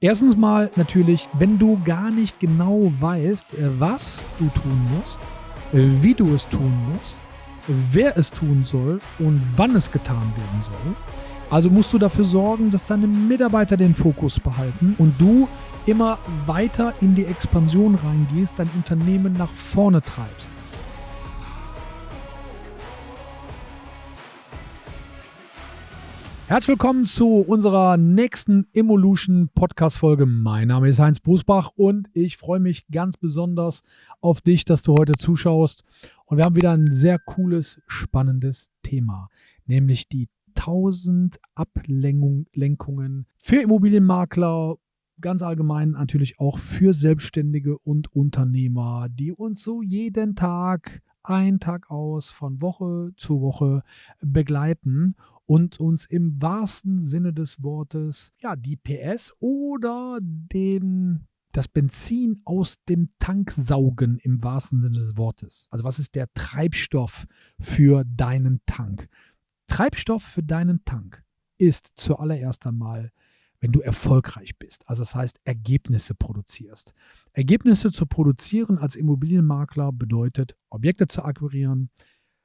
Erstens mal natürlich, wenn du gar nicht genau weißt, äh, was du tun musst, äh, wie du es tun musst, wer es tun soll und wann es getan werden soll. Also musst du dafür sorgen, dass deine Mitarbeiter den Fokus behalten und du immer weiter in die Expansion reingehst, dein Unternehmen nach vorne treibst. Herzlich willkommen zu unserer nächsten Evolution Podcast Folge. Mein Name ist Heinz Busbach und ich freue mich ganz besonders auf dich, dass du heute zuschaust. Und wir haben wieder ein sehr cooles, spannendes Thema, nämlich die 1000 Ablenkungen für Immobilienmakler, ganz allgemein natürlich auch für Selbstständige und Unternehmer, die uns so jeden Tag ein Tag aus von Woche zu Woche begleiten und uns im wahrsten Sinne des Wortes ja die PS oder den das Benzin aus dem Tank saugen im wahrsten Sinne des Wortes. Also was ist der Treibstoff für deinen Tank? Treibstoff für deinen Tank ist zuallererst einmal wenn du erfolgreich bist. Also das heißt, Ergebnisse produzierst. Ergebnisse zu produzieren als Immobilienmakler bedeutet, Objekte zu akquirieren,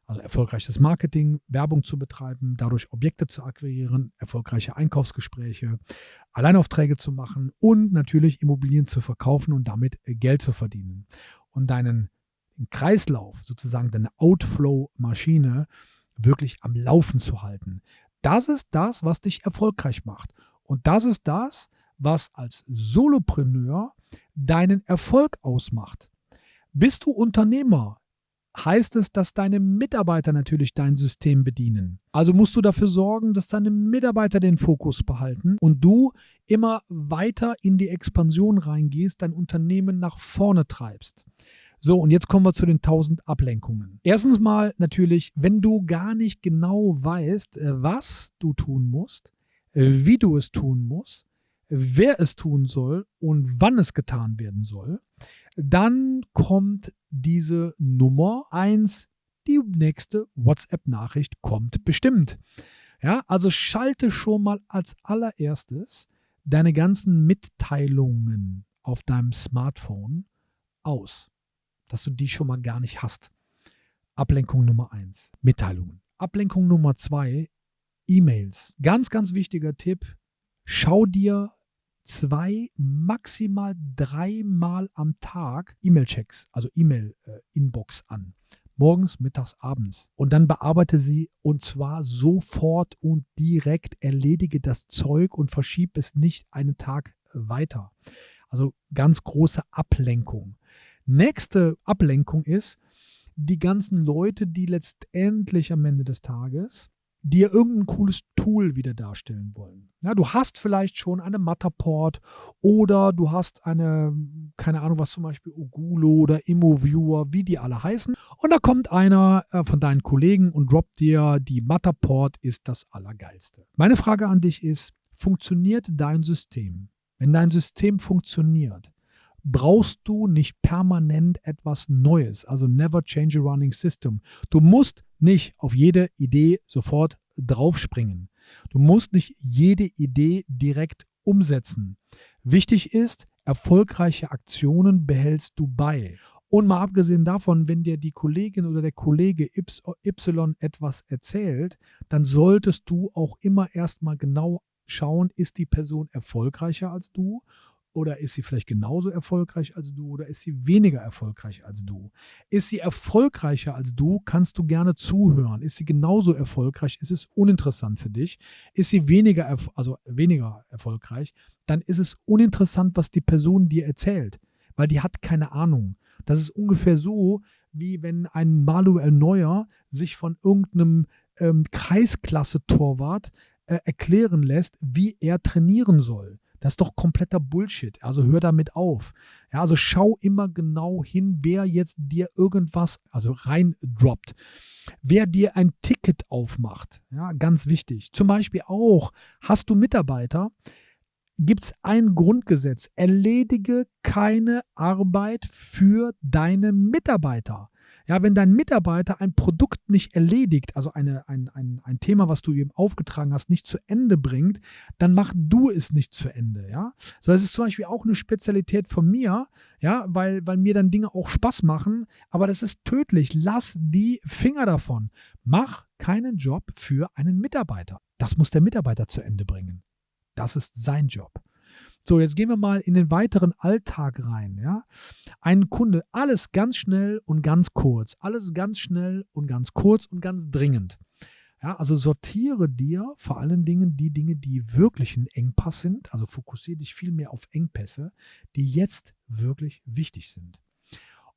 also erfolgreiches Marketing, Werbung zu betreiben, dadurch Objekte zu akquirieren, erfolgreiche Einkaufsgespräche, Alleinaufträge zu machen und natürlich Immobilien zu verkaufen und damit Geld zu verdienen. Und deinen Kreislauf, sozusagen deine Outflow-Maschine, wirklich am Laufen zu halten. Das ist das, was dich erfolgreich macht. Und das ist das, was als Solopreneur deinen Erfolg ausmacht. Bist du Unternehmer, heißt es, dass deine Mitarbeiter natürlich dein System bedienen. Also musst du dafür sorgen, dass deine Mitarbeiter den Fokus behalten und du immer weiter in die Expansion reingehst, dein Unternehmen nach vorne treibst. So, und jetzt kommen wir zu den 1000 Ablenkungen. Erstens mal natürlich, wenn du gar nicht genau weißt, äh, was du tun musst, wie du es tun musst, wer es tun soll und wann es getan werden soll, dann kommt diese Nummer 1, die nächste WhatsApp-Nachricht kommt bestimmt. Ja, also schalte schon mal als allererstes deine ganzen Mitteilungen auf deinem Smartphone aus, dass du die schon mal gar nicht hast. Ablenkung Nummer 1, Mitteilungen. Ablenkung Nummer 2, E-Mails. Ganz, ganz wichtiger Tipp. Schau dir zwei, maximal dreimal am Tag E-Mail-Checks, also E-Mail-Inbox äh, an. Morgens, mittags, abends. Und dann bearbeite sie und zwar sofort und direkt. Erledige das Zeug und verschiebe es nicht einen Tag weiter. Also ganz große Ablenkung. Nächste Ablenkung ist, die ganzen Leute, die letztendlich am Ende des Tages dir irgendein cooles Tool wieder darstellen wollen. Ja, du hast vielleicht schon eine Matterport oder du hast eine, keine Ahnung was zum Beispiel, Ogulo oder ImmoViewer, wie die alle heißen. Und da kommt einer äh, von deinen Kollegen und droppt dir, die Matterport ist das Allergeilste. Meine Frage an dich ist, funktioniert dein System? Wenn dein System funktioniert, brauchst du nicht permanent etwas Neues, also never change a running system. Du musst nicht auf jede Idee sofort draufspringen. Du musst nicht jede Idee direkt umsetzen. Wichtig ist, erfolgreiche Aktionen behältst du bei. Und mal abgesehen davon, wenn dir die Kollegin oder der Kollege Y etwas erzählt, dann solltest du auch immer erstmal genau schauen, ist die Person erfolgreicher als du oder ist sie vielleicht genauso erfolgreich als du oder ist sie weniger erfolgreich als du? Ist sie erfolgreicher als du, kannst du gerne zuhören. Ist sie genauso erfolgreich, ist es uninteressant für dich. Ist sie weniger, also weniger erfolgreich, dann ist es uninteressant, was die Person dir erzählt, weil die hat keine Ahnung. Das ist ungefähr so, wie wenn ein Manuel Neuer sich von irgendeinem ähm, Kreisklasse-Torwart äh, erklären lässt, wie er trainieren soll. Das ist doch kompletter Bullshit. Also hör damit auf. Ja, also schau immer genau hin, wer jetzt dir irgendwas, also reindroppt. Wer dir ein Ticket aufmacht. Ja, ganz wichtig. Zum Beispiel auch, hast du Mitarbeiter, gibt es ein Grundgesetz. Erledige keine Arbeit für deine Mitarbeiter. Ja, wenn dein Mitarbeiter ein Produkt nicht erledigt, also eine, ein, ein, ein Thema, was du ihm aufgetragen hast, nicht zu Ende bringt, dann mach du es nicht zu Ende. Ja, so das ist zum Beispiel auch eine Spezialität von mir, ja, weil, weil mir dann Dinge auch Spaß machen, aber das ist tödlich. Lass die Finger davon. Mach keinen Job für einen Mitarbeiter. Das muss der Mitarbeiter zu Ende bringen. Das ist sein Job. So, jetzt gehen wir mal in den weiteren Alltag rein. Ja? Ein Kunde, alles ganz schnell und ganz kurz. Alles ganz schnell und ganz kurz und ganz dringend. Ja, also sortiere dir vor allen Dingen die Dinge, die wirklich ein Engpass sind. Also fokussiere dich viel mehr auf Engpässe, die jetzt wirklich wichtig sind.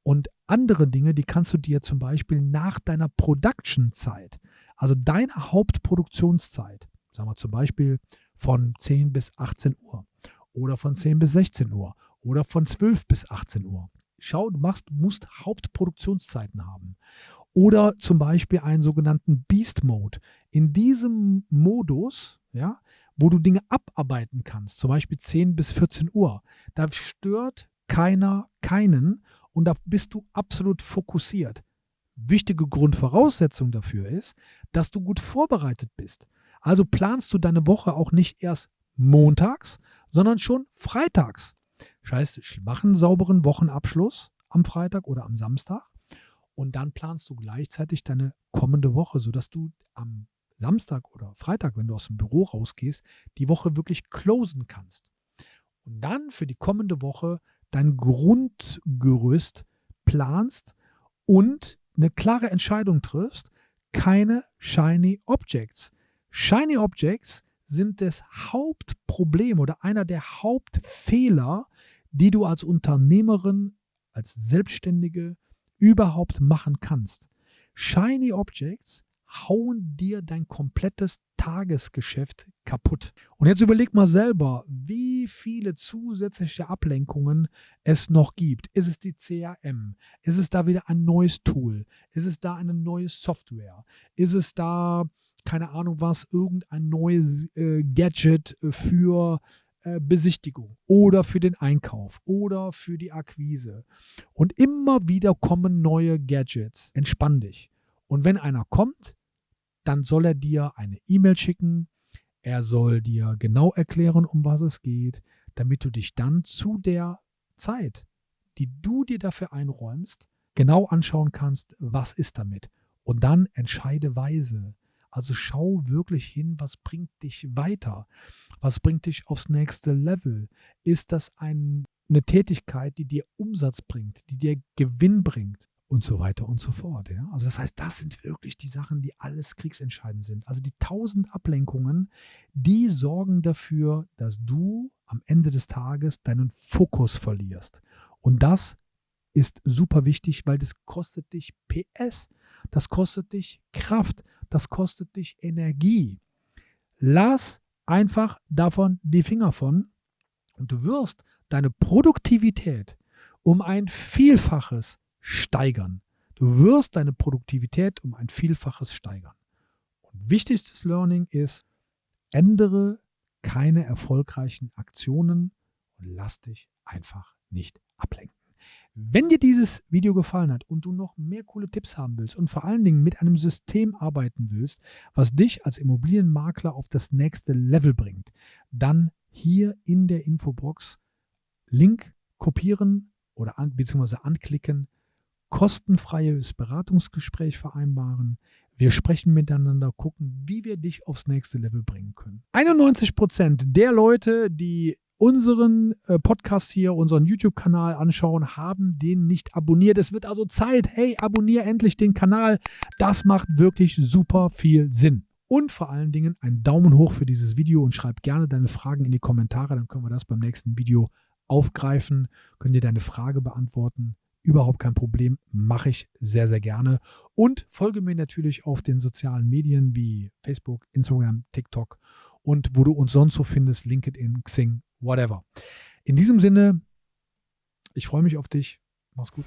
Und andere Dinge, die kannst du dir zum Beispiel nach deiner Production-Zeit, also deiner Hauptproduktionszeit, sagen wir zum Beispiel von 10 bis 18 Uhr, oder von 10 bis 16 Uhr oder von 12 bis 18 Uhr. Schau, du machst, musst Hauptproduktionszeiten haben. Oder zum Beispiel einen sogenannten Beast Mode. In diesem Modus, ja, wo du Dinge abarbeiten kannst, zum Beispiel 10 bis 14 Uhr, da stört keiner keinen und da bist du absolut fokussiert. Wichtige Grundvoraussetzung dafür ist, dass du gut vorbereitet bist. Also planst du deine Woche auch nicht erst montags, sondern schon freitags. Das heißt, mach einen sauberen Wochenabschluss am Freitag oder am Samstag und dann planst du gleichzeitig deine kommende Woche, sodass du am Samstag oder Freitag, wenn du aus dem Büro rausgehst, die Woche wirklich closen kannst. Und dann für die kommende Woche dein Grundgerüst planst und eine klare Entscheidung triffst, keine Shiny Objects. Shiny Objects sind das Hauptproblem oder einer der Hauptfehler, die du als Unternehmerin, als Selbstständige überhaupt machen kannst. Shiny Objects hauen dir dein komplettes Tagesgeschäft kaputt. Und jetzt überleg mal selber, wie viele zusätzliche Ablenkungen es noch gibt. Ist es die CRM? Ist es da wieder ein neues Tool? Ist es da eine neue Software? Ist es da keine Ahnung was, irgendein neues äh, Gadget für äh, Besichtigung oder für den Einkauf oder für die Akquise. Und immer wieder kommen neue Gadgets. Entspann dich. Und wenn einer kommt, dann soll er dir eine E-Mail schicken. Er soll dir genau erklären, um was es geht, damit du dich dann zu der Zeit, die du dir dafür einräumst, genau anschauen kannst, was ist damit. Und dann entscheide weise. Also schau wirklich hin, was bringt dich weiter? Was bringt dich aufs nächste Level? Ist das ein, eine Tätigkeit, die dir Umsatz bringt, die dir Gewinn bringt? Und so weiter und so fort. Ja? Also das heißt, das sind wirklich die Sachen, die alles kriegsentscheidend sind. Also die tausend Ablenkungen, die sorgen dafür, dass du am Ende des Tages deinen Fokus verlierst. Und das ist super wichtig, weil das kostet dich PS, das kostet dich Kraft, das kostet dich Energie. Lass einfach davon die Finger von und du wirst deine Produktivität um ein Vielfaches steigern. Du wirst deine Produktivität um ein Vielfaches steigern. Und wichtigstes Learning ist, ändere keine erfolgreichen Aktionen und lass dich einfach nicht ablenken. Wenn dir dieses Video gefallen hat und du noch mehr coole Tipps haben willst und vor allen Dingen mit einem System arbeiten willst, was dich als Immobilienmakler auf das nächste Level bringt, dann hier in der Infobox Link kopieren oder an, beziehungsweise anklicken, kostenfreies Beratungsgespräch vereinbaren. Wir sprechen miteinander, gucken, wie wir dich aufs nächste Level bringen können. 91 Prozent der Leute, die unseren äh, Podcast hier, unseren YouTube-Kanal anschauen, haben den nicht abonniert. Es wird also Zeit. Hey, abonniere endlich den Kanal. Das macht wirklich super viel Sinn. Und vor allen Dingen einen Daumen hoch für dieses Video und schreib gerne deine Fragen in die Kommentare. Dann können wir das beim nächsten Video aufgreifen. Können dir deine Frage beantworten. Überhaupt kein Problem. Mache ich sehr, sehr gerne. Und folge mir natürlich auf den sozialen Medien wie Facebook, Instagram, TikTok und wo du uns sonst so findest, LinkedIn, Xing, whatever. In diesem Sinne, ich freue mich auf dich. Mach's gut.